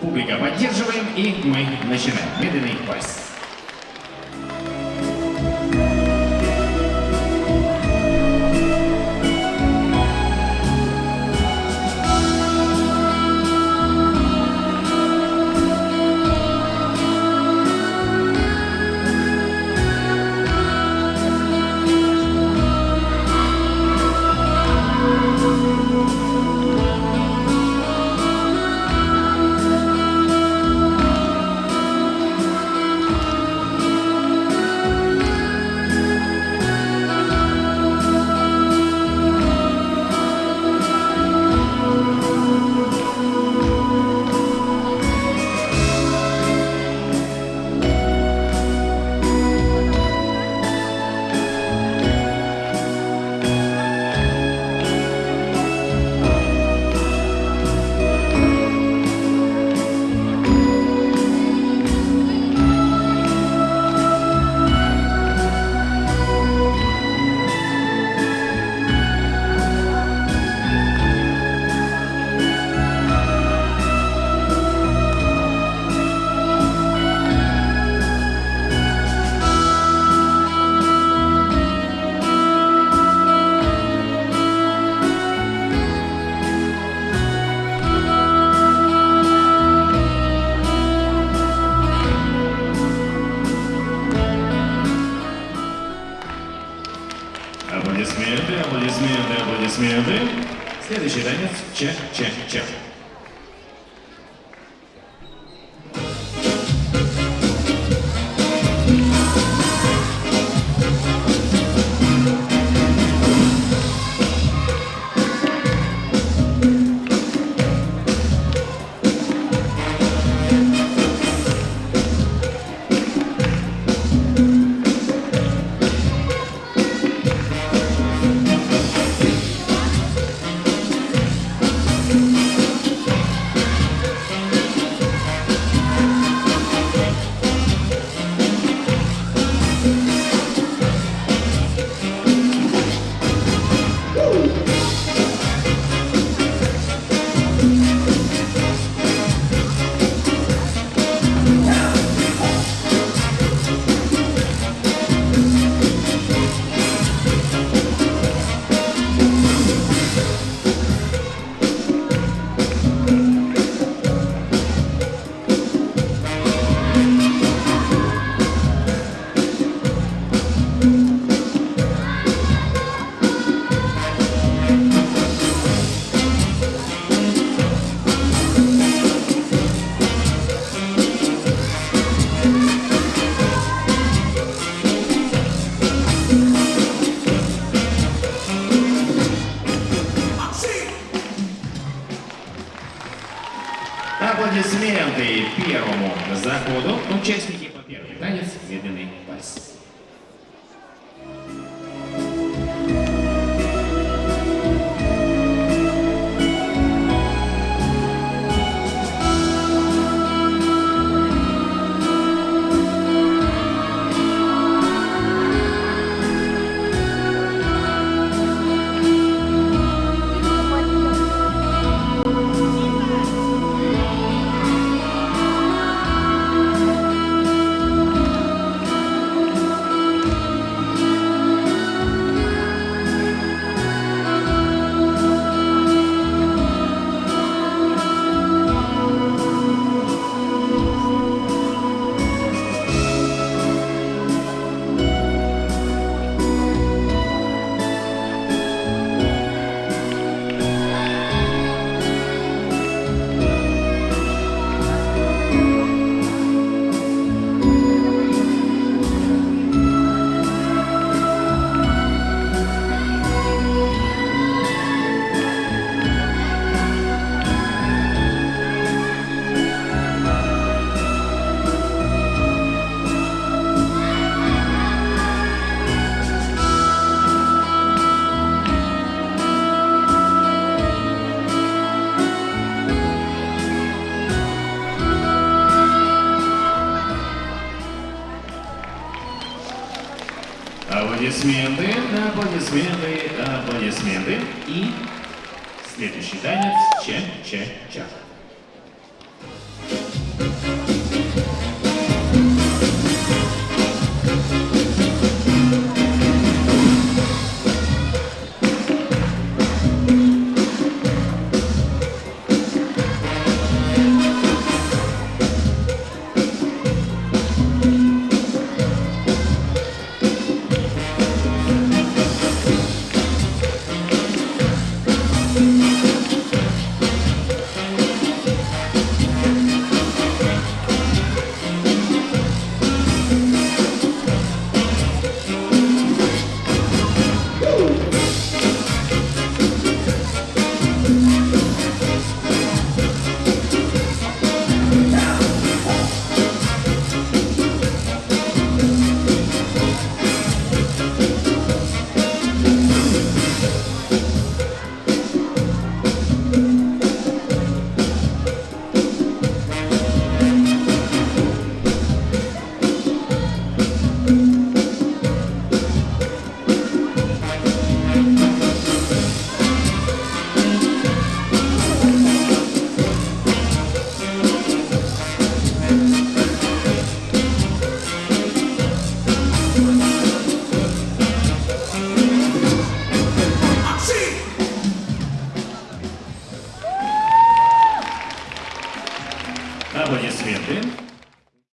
Публика, поддерживаем, и мы начинаем. Медленный вальс. Аплодисменты, аплодисменты, аплодисменты. Следующий танец ча-ча-ча. Аплодисменты первому заходу. Участники по первому. Танец медленный вальс. Аплодисменты, аплодисменты, аплодисменты. И следующий танец ча-ча-ча.